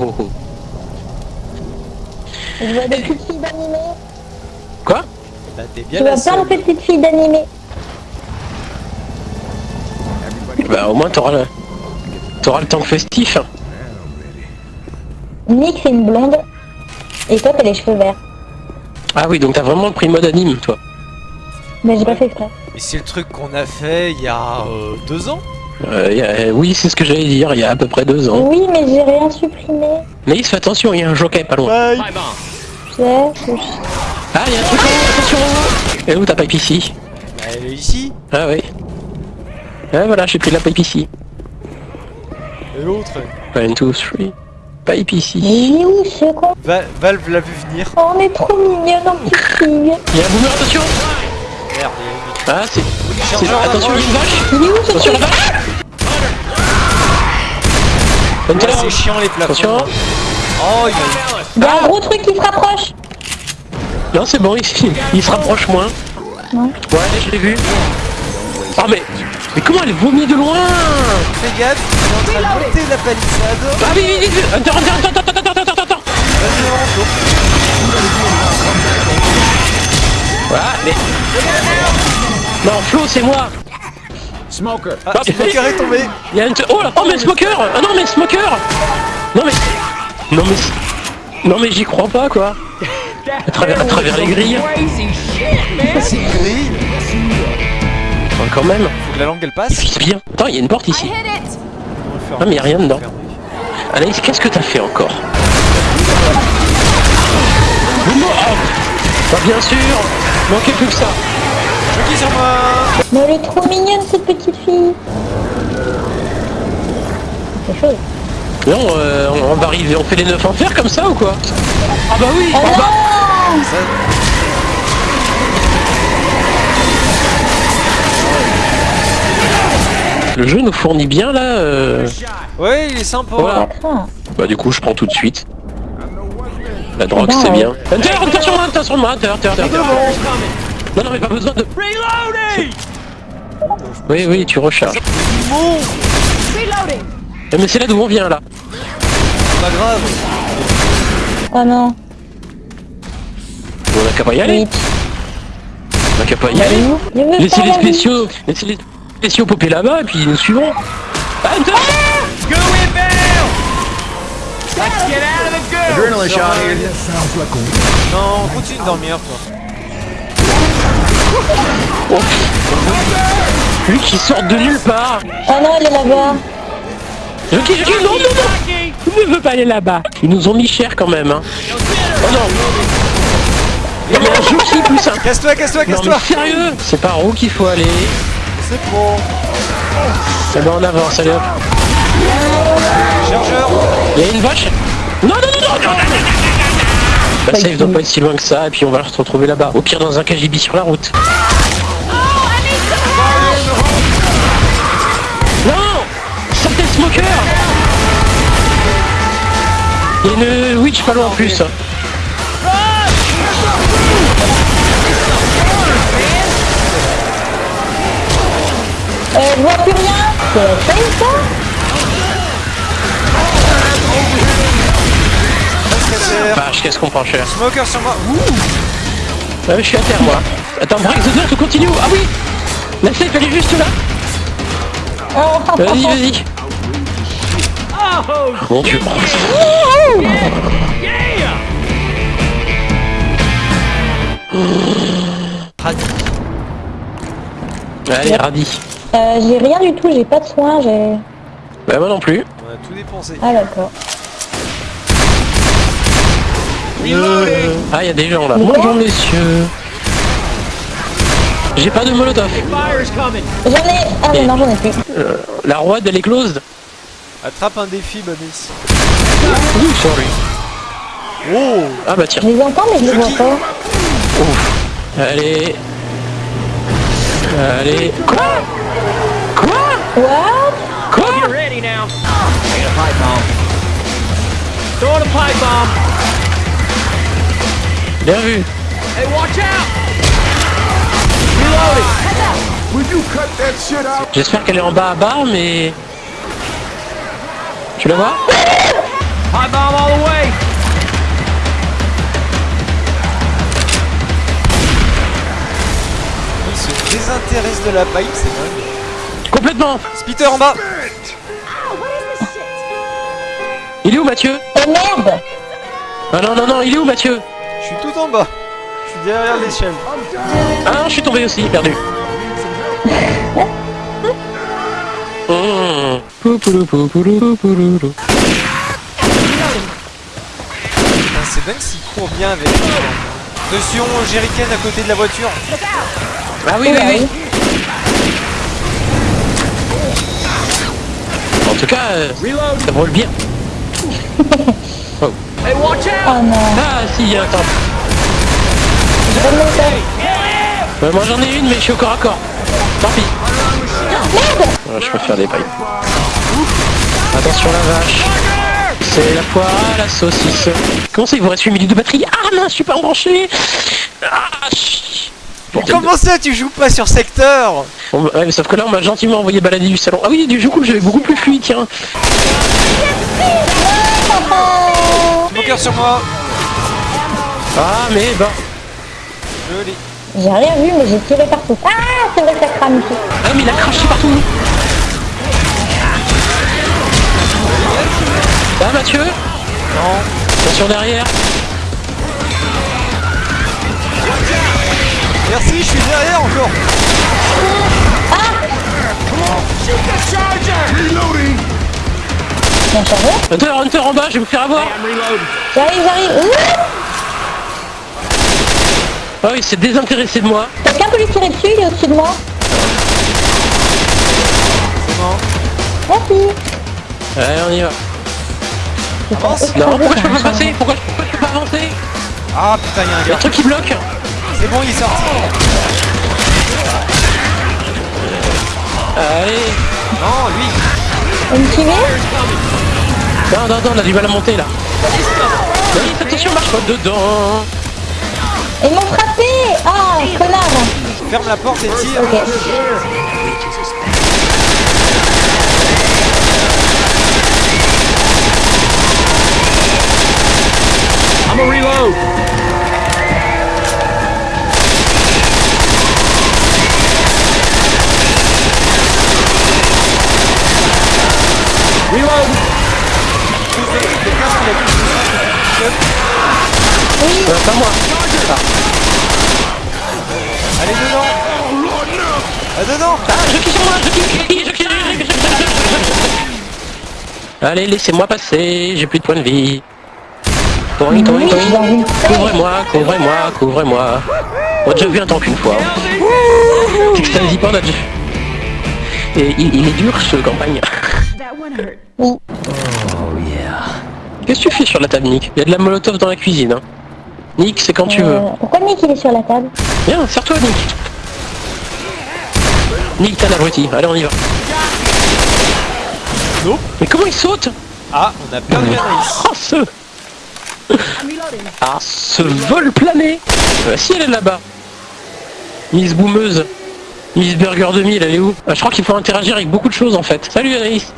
oh, oh. Je vois des petites filles d'animé. Quoi Bah t'es Je bien la vois plein seule. de petites filles d'animé. Bah au moins t'auras le... T'auras le temps festif. hein. Nick c'est une blonde. Et toi t'as les cheveux verts. Ah oui, donc t'as vraiment pris le mode anime, toi. Mais j'ai pas fait exprès. Et c'est le truc qu'on a fait il y a euh, deux ans Euh, y a- euh, oui, c'est ce que j'allais dire, il y a à peu près deux ans. Oui mais j'ai rien supprimé. Mais il se fait attention, il y a un jockey pas loin. Bye Je sais, je- Ah, il y a un truc en haut, attention Et où ta pipe ici Bah, Elle est ici Ah oui. Ah voilà, j'ai pris la pipe ici. Et l'autre One, two, three. Pipe ici. Mais il est où ce con? Va- Valve l'a vu venir. Oh, on est trop mignonne en petite fille. Il y a un boomer, attention Merde, il y a Ah, c'est... c'est- Attention, il y a une vache Il est où ce Attention la truc vache c'est chiant les plafonds. Oh, il y a un ah gros truc qui se rapproche. Non, c'est bon, il, il se rapproche moins. Ouais, je l'ai vu. Oh, mais, mais comment elle vomit de loin Fais gaffe, elle est en train de la palissade. Ah, oui, vite, vite, attends, attends, attends, attends, attends, attends. Voilà, mais... Non, Flo, c'est moi Smoker. Ah, Smoker est tombé. Il y a Hunter... Oh là Oh mais Smoker Ah non mais Smoker Non mais... Non mais... Non mais j'y crois pas quoi À travers, à travers les grilles. C'est. Enfin, Quand même Faut que la langue elle passe. Bien Attends, il y a une porte ici On va le faire. Ah, mais y a rien dedans. Anaïs, qu'est-ce que t'as fait encore oh Bah bien sûr Manquait plus que ça Jockey sur moi. Mais elle est trop mignonne cette petite fille. C'est chaud. Non, euh, on va arriver, on fait les 9 en fer comme ça ou quoi? Ah bah oui Oh ah bah- non Le jeu nous fournit bien là euh... Ouais, il est sympa. Voilà. Craint. Bah du coup je prends tout de suite. La drogue ben, c'est bien. Hunter, Hunter sur moi, Hunter sur moi, Hunter, Hunter, Hunter. Non non mais pas besoin de... Oui oui tu recharges. Eh, Mais c'est là d'où on vient là. Pas grave. Oh non. On a qu'à pas y aller. On a qu'à pas y est aller. Laissez les spéciaux, laissez les spéciaux popper là-bas et puis nous suivons. Ah, Hunter Adrenaline shot here. Non, continue de dormir toi. Lui qui sort de nulle part. Oh non, elle est là-bas. Jockey, Jockey, non, non, non Il ne veut pas aller là-bas. Ils nous ont mis cher quand même, hein. Oh non Non mais un Jockey plus un... Casse-toi, casse-toi, Non mais casse-toi. sérieux C'est par où qu'il faut aller C'est bon. Eh ben on avance, allez hop. Chargeur. Il y a une vache Non, non, non, non, non, non, Bah safe doit pas être si loin que ça et puis on va se retrouver là-bas. Au pire dans un KGB sur la route. Non Saleté de smoker Il y a une witch pas loin en plus. Euh, je vois plus rien? C'est ça? Casseur. Vache, qu'est-ce qu'on prend cher Smoker sur moi. Ouh. Ouais, je suis à terre moi. Attends, break the door, to continue Ah oui La safe elle est juste là Oh, Vas-y, vas-y Mon dieu Radis. Allez, radis. Euh, j'ai rien du tout, j'ai pas de soins, j'ai... Bah moi non plus. On a tout dépensé. Ah d'accord. Ah, il y a des gens là. Bonjour messieurs. J'ai pas de molotov. J'en ai... Ah mais non, j'en ai plus. Euh, la roi elle est closed. Attrape un défi, Banis. Ouh, sorry. Oh Ah bah tiens. Je les entends mais je les vois pas. Ouf. Allez. Allez. Quoi? Quoi? What? Quoi? Throw the pipe bomb. Bien vu. Hey, watch out. J'espère qu'elle est en bas à bas, mais... Tu la vois? High bomb all the way. Il se désintéresse de la pipe, c'est dingue. Complètement Spitter en bas Il est où Mathieu? Oh merde Ah non, non, non, il est où Mathieu? Je suis tout en bas. Je suis derrière l'échelle. Ah non, je suis tombé aussi, perdu. Putain, c'est dingue s'il court bien avec. Attention, Jerrycan à côté de la voiture. Ah oui, oui, oui. En tout cas, euh, ça vole bien. Hey, watch out. Oh non Ah si, il y a un temps. J'ai pas de méthode. Ouais, moi j'en ai une, mais je suis au corps à corps. Tant pis. Ouais, je préfère des pailles. Attention la vache. C'est la poire à la saucisse. Comment ça, il vous reste 8 minutes de batterie Ah mince, je suis pas embranché Ah, chi- Bordel de- Comment ça, tu joues pas sur secteur Bon, bah, ouais, mais sauf que là, on m'a gentiment envoyé balader du salon. Ah oui, du coup, j'avais beaucoup plus fluide, tiens. Smoker sur moi. Ah, mais bah. Joli. J'ai rien vu, mais j'ai tiré partout. Ah, c'est vrai que ça crame ici. Ah, mais il a craché partout. Ah, Mathieu Non. Attention derrière. Merci, je suis derrière encore. Bien chargé. Hunter, Hunter en bas, je vais vous faire avoir. Reloading. J'arrive, j'arrive. Ouh Ah oui, c'est désintéressé de moi. Quelqu'un peut lui tirer dessus, il est au-dessus de moi. C'est bon. Merci. Allez, on y va. Avance. Non, pourquoi je peux pas passer pourquoi, pourquoi je peux pas avancer? Ah putain, y'a un Il y a un gars. truc qui bloque. C'est bon, il est sorti. Allez. Non, lui. Vous me suivez Non, non, non, on a du mal à monter là. Oui, attention, marche pas dedans. Ils m'ont frappé Ah, connard Ferme la porte et tire. Ok. I'm gonna reload. Reload. Euh, pas moi. Allez dedans. Ah dedans. Ah, je sur moi, je je je. Allez, laissez-moi passer, j'ai plus de points de vie. Une Couvrez-moi, couvrez-moi, couvrez-moi. On a déjà vu un temps qu'une fois. C'est que ça n'hésite pas, on a déjà... Et il, il est dur ce campagne. Oui. Qu'est-ce que tu fais sur la table, Nick? Il y a de la molotov dans la cuisine. Hein. Nick, c'est quand tu veux. Euh, pourquoi Nick il est sur la table Viens, serre-toi, Nick. Nick, t'as l'abruti. Allez, on y va. Mais comment il saute Ah, on a perdu Anaïs. Oh, ce... Ah, ce vol plané Euh, Si, elle est là-bas. Miss Boumeuse. Miss Burger 2000, elle est où Ah, Je crois qu'il faut interagir avec beaucoup de choses, en fait. Salut, Anaïs.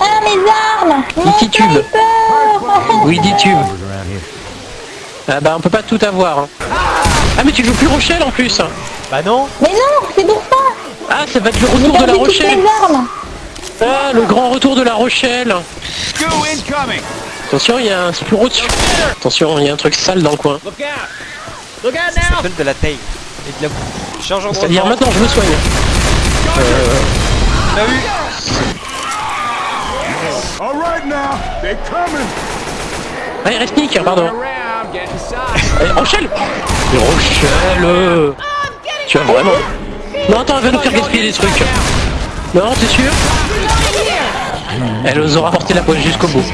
Ah, mes armes Mon titube. Ah bah, on peut pas tout avoir. hein. Ah, mais tu joues plus Rochelle, en plus. Bah non. Mais non, c'est pour ça Ah, ça va être le retour de la Rochelle. Ah, le grand retour de la Rochelle. Attention, il y a un spuro dessus. Attention, il y a un truc sale dans le coin. Look out. Look out Ça now. s'appelle de la taille. Et de la boue. Charge en C'est-à-dire maintenant, je me soigne. On a eu. All right now, they're coming. Allez, reste Nick, pardon. Allez, Rochelle Mais Rochelle euh, Tu vas vraiment Non, attends, elle va nous faire gaspiller des trucs. Non, t'es sûr Elle nous aura porté la poche jusqu'au bout.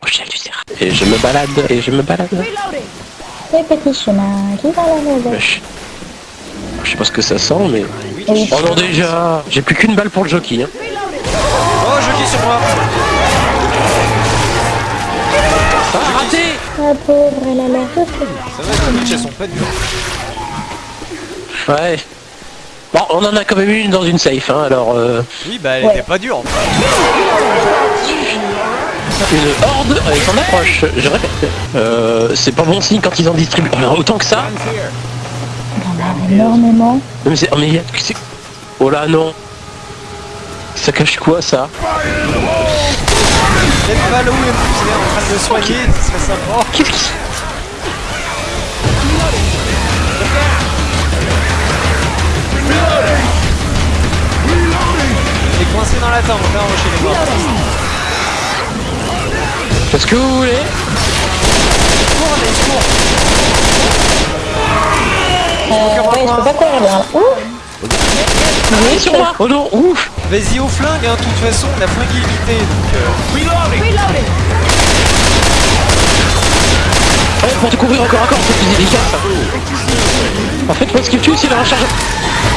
Rochelle, tu sais. Et je me balade, et je me balade. Les petits chemins qui va la maison. Je sais pas ce que ça sent, mais... Oh non, déjà J'ai plus qu'une balle pour le jockey. Hein. Sur moi. Ah, raté Ah, pauvre, elle a l'air de Ça va, les Twitch, elles sont pas dures. Ouais. Bon, on en a quand même une dans une safe, hein, alors... Euh, Oui, bah elle Ouais. était pas dure. une horde avec son approche, je répète. Euh, c'est pas bon signe quand ils en distribuent Alors, autant que ça. Énormément. Non, Mais c'est... oh, mais c'est- Oh là, non. Ça cache quoi, ça Peut-être Valo et Mouzé en train de le soigner, ce serait sympa. Qu'est-ce qui... Il est coincé dans la tente, on va chez les morts. Qu'est-ce que vous voulez Cours, allez, cours. Euh, ouais, je peux pas courir bien là. Ouh Oui, sur moi Oh non, ouf Vas-y au flingue, hein, de toute façon, on a flingue illimité, donc... Euh... Ouais, pour te couvrir encore encore, c'est plus délicat, ça. En fait, moi, ce qui me tue, c'est la recharge.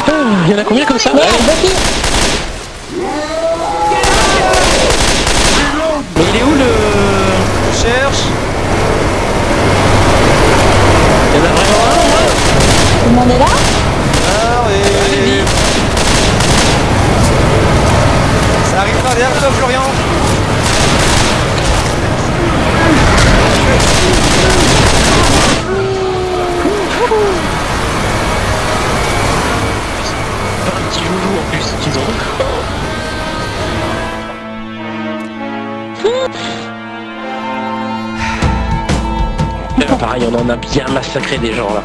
Ah, Il y en a combien comme ça? Merde, Ouais. On en a bien massacré des gens là.